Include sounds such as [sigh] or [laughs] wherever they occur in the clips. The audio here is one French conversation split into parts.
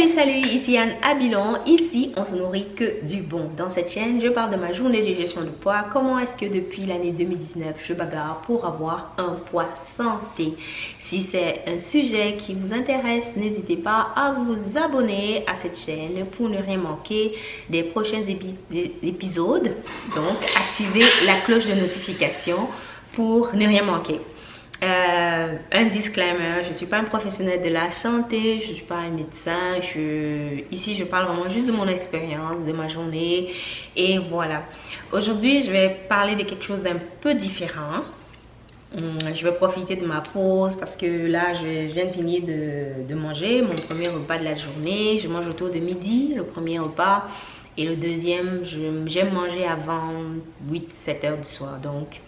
Salut salut, ici Anne Abilon. Ici, on se nourrit que du bon. Dans cette chaîne, je parle de ma journée de gestion de poids. Comment est-ce que depuis l'année 2019, je bagarre pour avoir un poids santé? Si c'est un sujet qui vous intéresse, n'hésitez pas à vous abonner à cette chaîne pour ne rien manquer des prochains épisodes. Donc, activez la cloche de notification pour ne rien manquer. Euh, un disclaimer, je ne suis pas un professionnel de la santé, je ne suis pas un médecin. Ici, je parle vraiment juste de mon expérience, de ma journée. Et voilà. Aujourd'hui, je vais parler de quelque chose d'un peu différent. Hum, je vais profiter de ma pause parce que là, je viens de finir de, de manger mon premier repas de la journée. Je mange autour de midi, le premier repas. Et le deuxième, j'aime manger avant 8-7 heures du soir. Donc,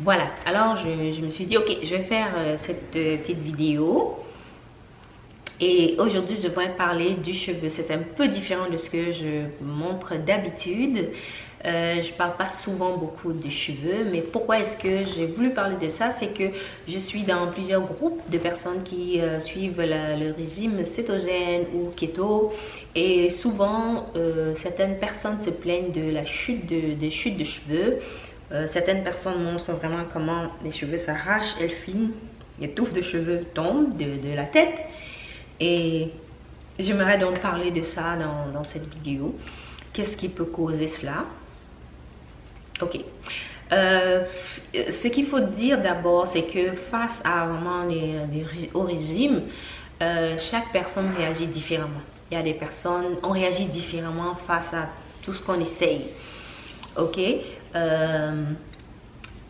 voilà, alors je, me suis dit, ok, je vais faire euh, cette euh, petite vidéo. Et aujourd'hui, je vais parler du cheveu. C'est un peu différent de ce que je montre d'habitude. Euh, je parle pas souvent beaucoup de cheveux, mais pourquoi est-ce que j'ai voulu parler de ça? C'est que je suis dans plusieurs groupes de personnes qui suivent le régime cétogène ou keto. Et souvent, certaines personnes se plaignent de la chute de chute de cheveux. Euh, certaines personnes montrent vraiment comment les cheveux s'arrachent, elles filment, les touffes de cheveux tombent de, la tête. Et j'aimerais donc parler de ça dans, cette vidéo. Qu'est-ce qui peut causer cela? Ok. Euh, ce qu'il faut dire d'abord, c'est que face à vraiment régime, euh, chaque personne réagit différemment. Il y a des personnes, on réagit différemment face à tout ce qu'on essaye. Ok? Euh,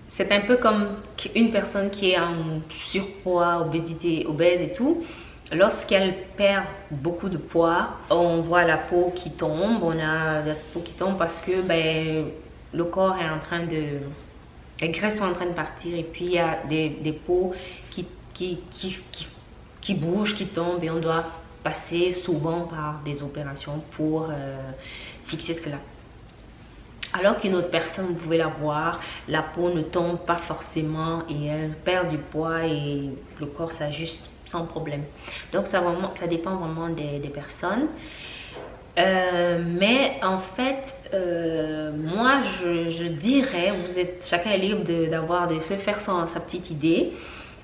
c'est un peu comme une personne qui est en surpoids, obésité, obèse et tout. Lorsqu'elle perd beaucoup de poids, on voit la peau qui tombe, on a la peau qui tombe parce que ben, le corps est en train de... Les graisses sont en train de partir et puis il y a des, peaux qui, qui, qui, qui, bougent, qui tombent et on doit passer souvent par des opérations pour euh, fixer cela. Alors qu'une autre personne, vous pouvez la voir, la peau ne tombe pas forcément et elle perd du poids et le corps s'ajuste sans problème. Donc ça, dépend vraiment des, personnes. Euh, mais en fait, euh, moi je, dirais, vous êtes chacun est libre d'avoir de, se faire son, sa petite idée.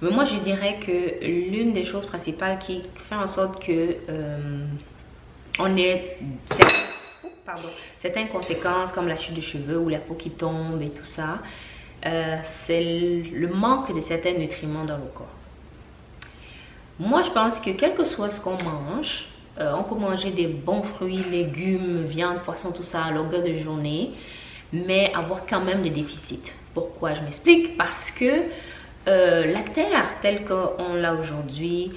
Mais moi je dirais que l'une des choses principales qui fait en sorte que euh, on est certaines conséquences comme la chute de cheveux ou la peau qui tombe et tout ça, euh, c'est le manque de certains nutriments dans le corps. Moi, je pense que quel que soit ce qu'on mange, euh, on peut manger des bons fruits, légumes, viande, poisson, tout ça à longueur de journée, mais avoir quand même des déficits. Pourquoi Je m'explique? Parce que euh, la terre telle qu'on l'a aujourd'hui,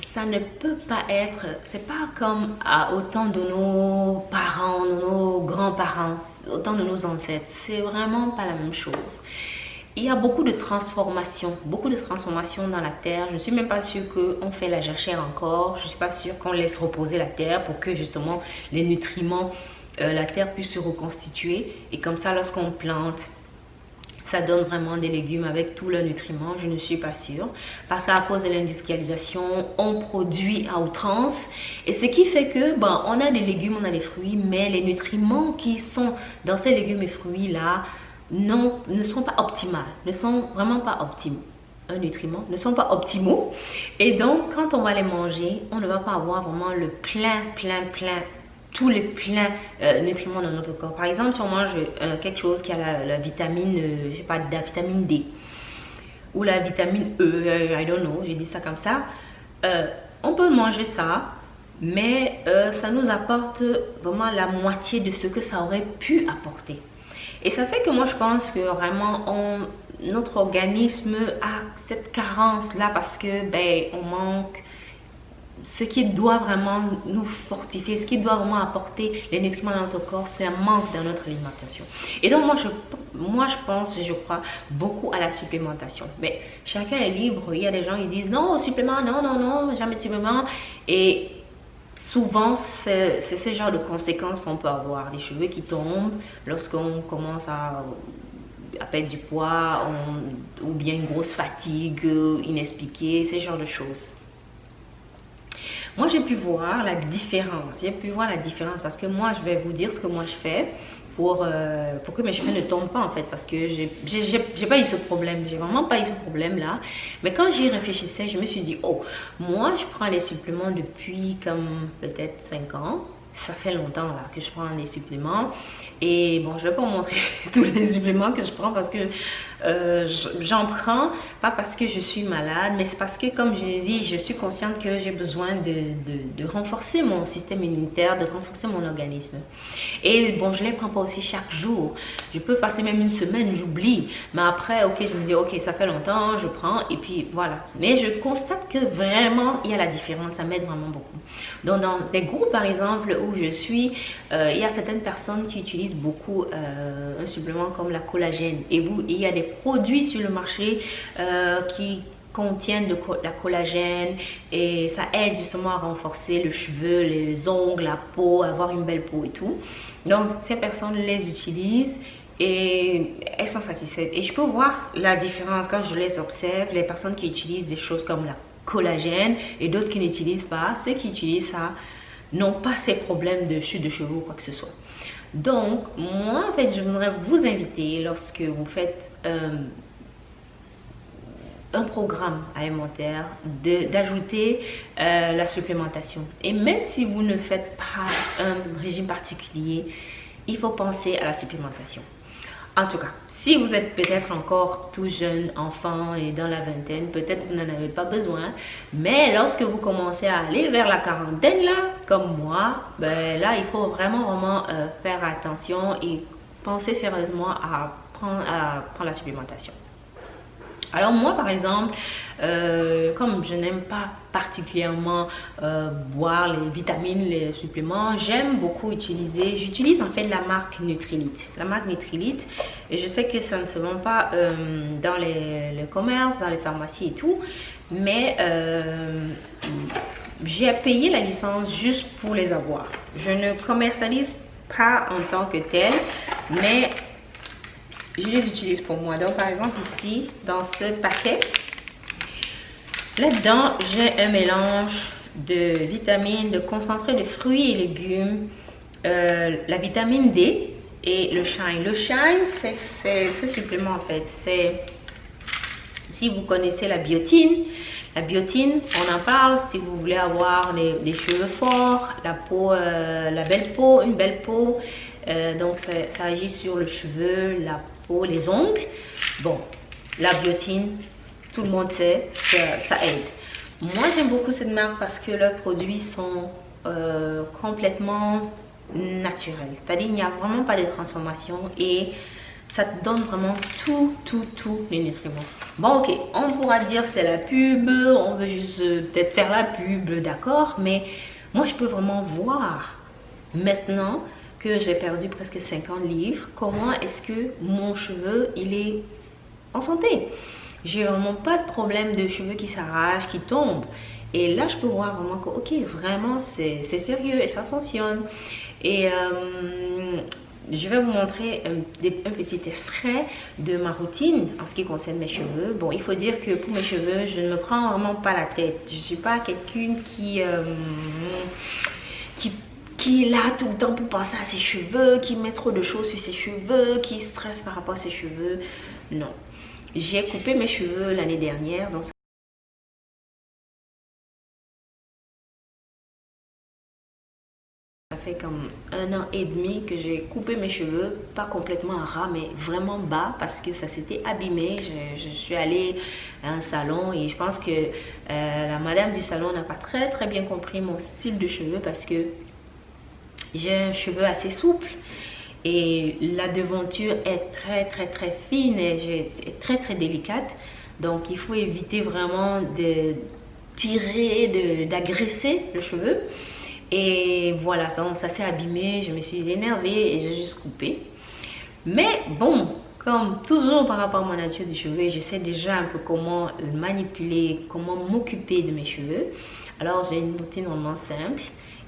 ça ne peut pas être, c'est pas comme autant de nos parents, nos grands-parents, autant de nos ancêtres. C'est vraiment pas la même chose. Il y a beaucoup de transformations, beaucoup de transformations dans la terre. Je ne suis même pas sûre qu'on fait la jachère encore. Je ne suis pas sûre qu'on laisse reposer la terre pour que justement les nutriments, euh, la terre puisse se reconstituer. Et comme ça, lorsqu'on plante, ça donne vraiment des légumes avec tous leurs nutriments Je ne suis pas sûre. Parce qu'à cause de l'industrialisation, on produit à outrance. Et ce qui fait que, bon, on a des légumes, on a des fruits, mais les nutriments qui sont dans ces légumes et fruits-là non, ne sont pas optimales, ne sont vraiment pas optimaux un nutriment ne sont pas optimaux et donc quand on va les manger on ne va pas avoir vraiment le plein plein plein tous les pleins euh, nutriments dans notre corps. Par exemple, si on mange euh, quelque chose qui a la, vitamine, euh, je sais pas, la vitamine D ou la vitamine E, I don't know, j'ai dit ça comme ça, on peut manger ça, mais ça nous apporte vraiment la moitié de ce que ça aurait pu apporter. Et ça fait que moi, je pense que vraiment, notre organisme a cette carence-là parce que, ben, on manque ce qui doit vraiment nous fortifier, ce qui doit vraiment apporter les nutriments dans notre corps, c'est un manque dans notre alimentation. Et donc moi je, moi, je pense, je crois beaucoup à la supplémentation. Mais chacun est libre. Il y a des gens qui disent non, supplément, non, non, non, jamais de supplément. Et souvent, c'est ce genre de conséquences qu'on peut avoir. Les cheveux qui tombent lorsqu'on commence à à perdre du poids ou bien une grosse fatigue inexpliquée, ce genre de choses. Moi j'ai pu voir la différence. J'ai pu voir la différence parce que moi je vais vous dire ce que moi je fais pour, euh, pour que mes cheveux ne tombent pas en fait parce que j'ai pas eu ce problème, j'ai vraiment pas eu ce problème là. Mais quand j'y réfléchissais, je me suis dit, oh, moi je prends les suppléments depuis comme peut-être 5 ans ça fait longtemps que je prends des suppléments et bon je vais pas vous montrer [laughs] tous les suppléments que je prends parce que euh, j'en prends pas parce que je suis malade mais c'est parce que comme je l'ai dit je suis consciente que j'ai besoin de, de, renforcer mon système immunitaire de renforcer mon organisme. Et bon je les prends pas aussi chaque jour. Je peux passer même une semaine j'oublie. Mais après ok je me dis ok ça fait longtemps je prends et puis voilà. Mais je constate que vraiment il y a la différence ça m'aide vraiment beaucoup. Donc dans des groupes par exemple où je suis, euh, il y a certaines personnes qui utilisent beaucoup euh, un supplément comme la collagène. Et vous, il y a des produits sur le marché euh, qui contiennent de la collagène et ça aide justement à renforcer le cheveu, les ongles, la peau, avoir une belle peau et tout. Donc ces personnes les utilisent et elles sont satisfaites. Et je peux voir la différence quand je les observe, les personnes qui utilisent des choses comme la collagène et d'autres qui n'utilisent pas. Ceux qui utilisent ça n'ont pas ces problèmes de chute de cheveux ou quoi que ce soit. Donc, moi, en fait, je voudrais vous inviter lorsque vous faites euh, un programme alimentaire d'ajouter euh, la supplémentation. Et même si vous ne faites pas un régime particulier, il faut penser à la supplémentation. En tout cas, si vous êtes peut-être encore tout jeune, enfant et dans la vingtaine, peut-être vous n'en avez pas besoin. Mais lorsque vous commencez à aller vers la quarantaine, là, comme moi, ben là, il faut vraiment, vraiment euh, faire attention et penser sérieusement à prendre, à prendre la supplémentation. Alors moi par exemple, euh, comme je n'aime pas particulièrement euh, boire les vitamines, les suppléments, j'aime beaucoup utiliser, j'utilise en fait la marque Nutrilite. La marque Nutrilite, et je sais que ça ne se vend pas euh, dans les, commerces, dans les pharmacies et tout, mais j'ai payé la licence juste pour les avoir. Je ne commercialise pas en tant que tel, mais je les utilise pour moi. Donc, par exemple, ici, dans ce paquet, là-dedans, j'ai un mélange de vitamines, de concentré de fruits et légumes, euh, la vitamine D et le shine. Le shine, c'est ce supplément en fait. C'est, si vous connaissez la biotine, la biotine, on en parle si vous voulez avoir des, cheveux forts, la peau, euh, la belle peau, une belle peau. Euh, donc ça, ça, agit sur le cheveu, la les ongles. Bon, la biotine, tout le monde sait, ça, aide. Moi, j'aime beaucoup cette marque parce que leurs produits sont euh, complètement naturels. N'y a vraiment pas de transformation et ça te donne vraiment tout, tout, tout les nutriments. Bon, ok, on pourra dire c'est la pub, on veut juste euh, peut-être faire la pub, d'accord, mais moi, je peux vraiment voir maintenant que j'ai perdu presque 50 livres, comment est-ce que mon cheveu, il est en santé? J'ai vraiment pas de problème de cheveux qui s'arrachent, qui tombent. Et là, je peux voir vraiment que, ok, vraiment, c'est sérieux et ça fonctionne. Et euh, je vais vous montrer un, petit extrait de ma routine en ce qui concerne mes cheveux. Bon, il faut dire que pour mes cheveux, je ne me prends vraiment pas la tête. Je ne suis pas quelqu'un qui, euh, qui qui est là tout le temps pour penser à ses cheveux, qui met trop de choses sur ses cheveux, qui stresse par rapport à ses cheveux. Non. J'ai coupé mes cheveux l'année dernière, ça fait comme un an et demi que j'ai coupé mes cheveux, pas complètement ras, mais vraiment bas parce que ça s'était abîmé. Je, suis allée à un salon et je pense que euh, la madame du salon n'a pas très très bien compris mon style de cheveux parce que j'ai un cheveu assez souple et la devanture est très très très fine et très très délicate. Donc il faut éviter vraiment de tirer, d'agresser le cheveu. Et voilà, ça, ça s'est abîmé, je me suis énervée et j'ai juste coupé. Mais bon, comme toujours par rapport à ma nature des cheveux, je sais déjà un peu comment manipuler, comment m'occuper de mes cheveux. Alors j'ai une routine vraiment simple.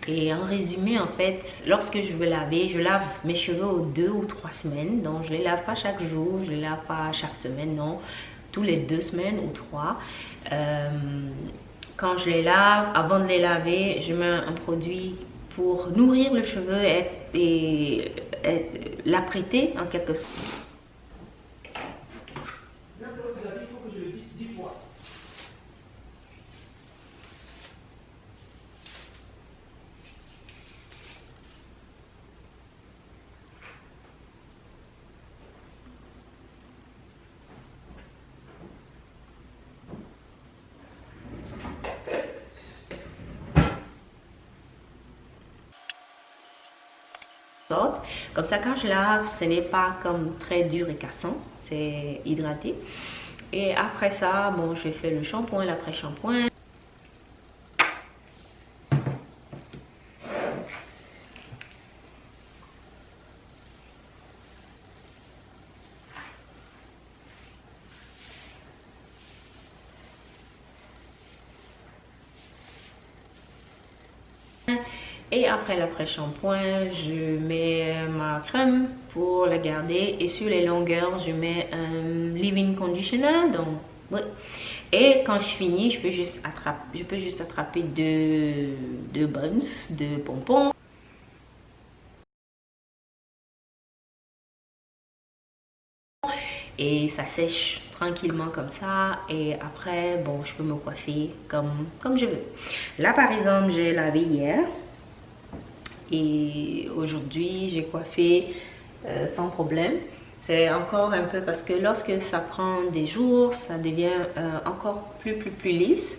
Et en résumé, en fait, lorsque je veux laver, je lave mes cheveux aux deux ou trois semaines. Donc, je les lave pas chaque jour, je les lave pas chaque semaine, non. Tous les deux semaines ou trois. Euh, quand je les lave, avant de les laver, je mets un produit pour nourrir le cheveu et l'apprêter en quelque sorte. Comme ça, quand je lave, ce n'est pas comme très dur et cassant, c'est hydraté. Et après ça, bon, je fais le shampoing, l'après-shampoing. Et après l'après-shampoing, je mets ma crème pour la garder. Et sur les longueurs, je mets un leave-in conditioner. Donc, Et quand je finis, je peux juste attraper, je peux juste attraper deux, deux buns, de pompons. et ça sèche tranquillement comme ça et après bon je peux me coiffer comme comme je veux là par exemple j'ai lavé hier et aujourd'hui j'ai coiffé euh, sans problème. C'est encore un peu parce que lorsque ça prend des jours ça devient euh, encore plus plus plus lisse.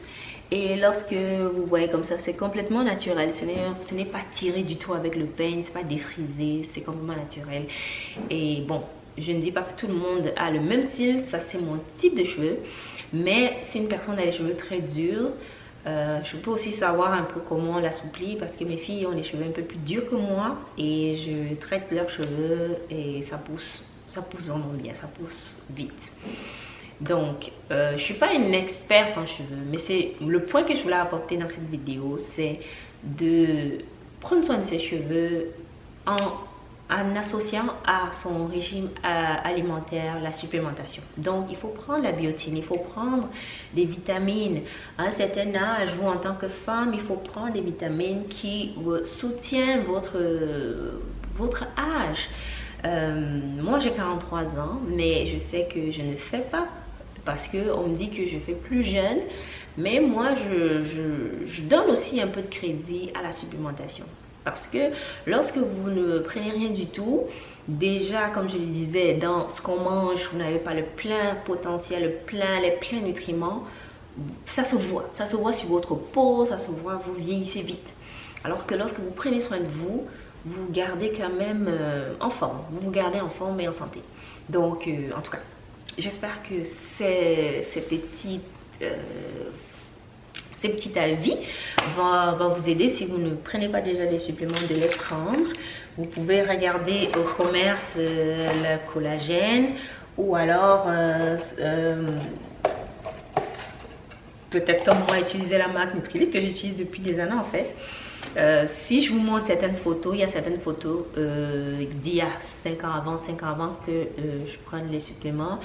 Et lorsque vous voyez comme ça c'est complètement naturel. Ce n'est pas tiré du tout avec le peigne c'est pas défrisé c'est complètement naturel. Et bon je ne dis pas que tout le monde a le même style ça c'est mon type de cheveux. Mais si une personne a les cheveux très durs euh, je peux aussi savoir un peu comment l'assouplir parce que mes filles ont les cheveux un peu plus durs que moi et je traite leurs cheveux et ça pousse, ça pousse vraiment bien, ça pousse vite. Donc, euh, je ne suis pas une experte en cheveux, mais c'est le point que je voulais apporter dans cette vidéo, c'est de prendre soin de ses cheveux en en associant à son régime euh, alimentaire la supplémentation. Donc, il faut prendre la biotine, il faut prendre des vitamines. À un certain âge, vous, en tant que femme, il faut prendre des vitamines qui soutiennent votre, votre âge. Euh, moi, j'ai 43 ans, mais je sais que je ne fais pas parce qu'on me dit que je fais plus jeune. Mais moi, je, je, je donne aussi un peu de crédit à la supplémentation. Parce que lorsque vous ne prenez rien du tout, déjà, comme je le disais, dans ce qu'on mange, vous n'avez pas le plein potentiel, le plein, les pleins nutriments, ça se voit. Ça se voit sur votre peau, ça se voit, vous vieillissez vite. Alors que lorsque vous prenez soin de vous, vous gardez quand même euh, en forme. Vous vous gardez en forme et en santé. Donc, euh, en tout cas, j'espère que ces, ces petites euh, ces petits avis vont, vous aider si vous ne prenez pas déjà des suppléments de les prendre. Vous pouvez regarder au commerce euh, le collagène ou alors euh, euh, peut-être comme moi utiliser la marque Nutrilite que j'utilise depuis des années en fait. si je vous montre certaines photos, il y a certaines photos d'il y a 5 ans avant, 5 ans avant que je prenne les suppléments,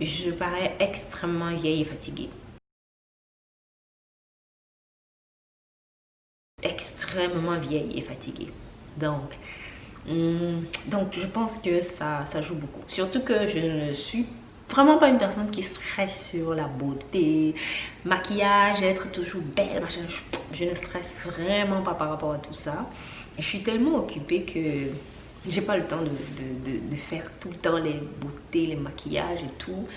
je parais extrêmement vieille et fatiguée. Extrêmement vieille et fatiguée. Donc, hum, donc je pense que ça, ça joue beaucoup. Surtout que je ne suis vraiment pas une personne qui stresse sur la beauté, maquillage, être toujours belle, machin. Je, ne stresse vraiment pas par rapport à tout ça. Je suis tellement occupée que j'ai pas le temps de, faire tout le temps les beautés, les maquillages et tout.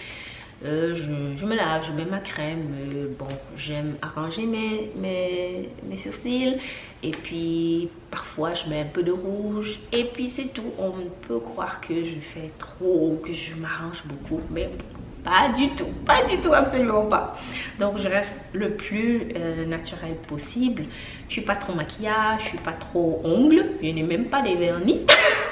Euh, je, me lave, je mets ma crème. Euh, bon, j'aime arranger mes, mes, mes, sourcils. Et puis, parfois, je mets un peu de rouge. Et puis, c'est tout. On peut croire que je fais trop, que je m'arrange beaucoup. Mais pas du tout, pas du tout, absolument pas. Donc, je reste le plus euh, naturel possible. Je suis pas trop maquillage, je suis pas trop ongle. Je n'ai même pas des vernis. [laughs]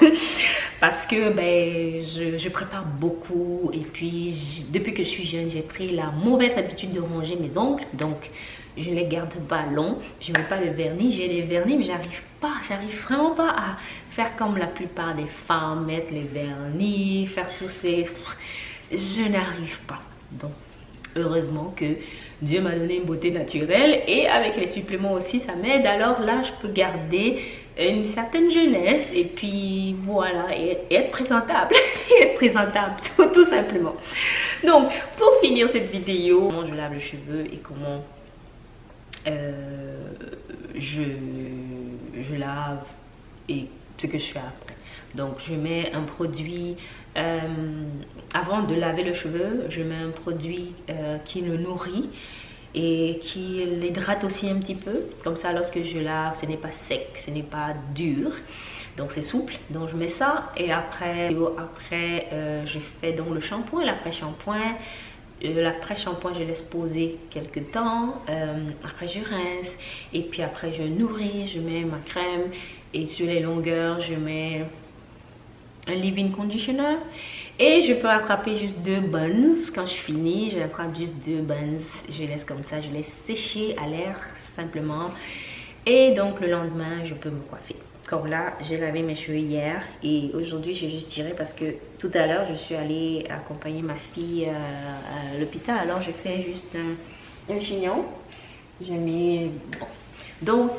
parce que ben, je, prépare beaucoup et puis depuis que je suis jeune, j'ai pris la mauvaise habitude de ranger mes ongles. Donc, je ne les garde pas longs, je ne mets pas le vernis. J'ai les vernis, mais j'arrive pas, j'arrive vraiment pas à faire comme la plupart des femmes, mettre les vernis, faire tous ces... [laughs] Je n'arrive pas. Donc, heureusement que Dieu m'a donné une beauté naturelle et avec les suppléments aussi, ça m'aide. Alors là, je peux garder une certaine jeunesse et puis voilà, et, être présentable. être présentable, [laughs] [laughs] tout, simplement. Donc, pour finir cette vidéo, comment je lave les cheveux et comment euh, je, je lave et ce que je fais après. Donc, je mets un produit, euh, avant de laver le cheveu, je mets un produit euh, qui le nourrit et qui l'hydrate aussi un petit peu. Comme ça, lorsque je lave, ce n'est pas sec, ce n'est pas dur. Donc, c'est souple. Donc, je mets ça et après, après euh, je fais donc le shampoing, l'après-shampoing. L'après-shampoing, je laisse poser quelques temps. après, je rince. Et puis après, je nourris, je mets ma crème. Et sur les longueurs, je mets un leave-in conditioner et je peux attraper juste deux buns. Quand je finis je attrape juste deux buns. Je laisse comme ça je laisse sécher à l'air simplement. Et donc le lendemain je peux me coiffer. Comme là j'ai lavé mes cheveux hier. Et aujourd'hui j'ai juste tiré parce que tout à l'heure je suis allée accompagner ma fille euh, à, l'hôpital. Alors j'ai fait juste un, un chignon. J'ai mis bon. Donc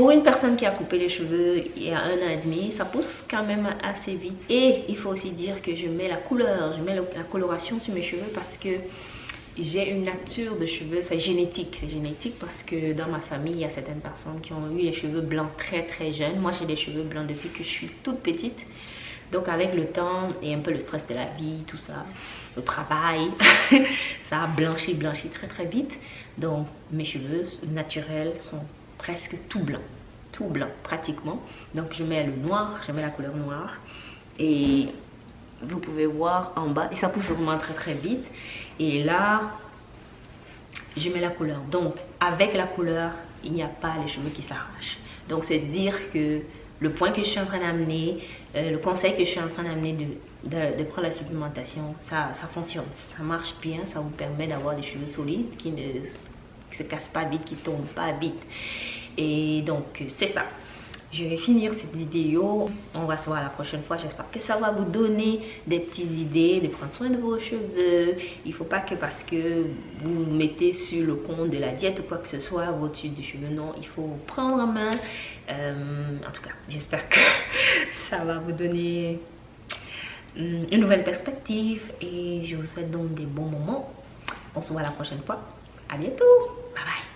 pour une personne qui a coupé les cheveux il y a un an et demi, ça pousse quand même assez vite. Et il faut aussi dire que je mets la couleur, je mets la coloration sur mes cheveux parce que j'ai une nature de cheveux, c'est génétique. C'est génétique parce que dans ma famille, il y a certaines personnes qui ont eu les cheveux blancs très très jeunes. Moi, j'ai des cheveux blancs depuis que je suis toute petite. Donc avec le temps et un peu le stress de la vie, tout ça, le travail, [laughs] ça a blanchi, blanchi très très vite. Donc mes cheveux naturels sont presque tout blanc. Tout blanc, pratiquement. Donc, je mets le noir, je mets la couleur noire. Et vous pouvez voir en bas, et ça pousse vraiment très très vite. Et là, je mets la couleur. Donc, avec la couleur, il n'y a pas les cheveux qui s'arrachent. Donc, c'est dire que le point que je suis en train d'amener, euh, le conseil que je suis en train d'amener de, de, prendre la supplémentation, ça, ça fonctionne, ça marche bien, ça vous permet d'avoir des cheveux solides qui ne se cassent pas vite, qui tombent pas vite. Et donc, c'est ça. Je vais finir cette vidéo. On va se voir la prochaine fois. J'espère que ça va vous donner des petites idées de prendre soin de vos cheveux. Il ne faut pas que parce que vous mettez sur le compte de la diète ou quoi que ce soit votre suite de cheveux. Non, il faut prendre en main. Euh, en tout cas, j'espère que [laughs] ça va vous donner hum, une nouvelle perspective. Et je vous souhaite donc des bons moments. On se voit la prochaine fois. À bientôt. Bye bye.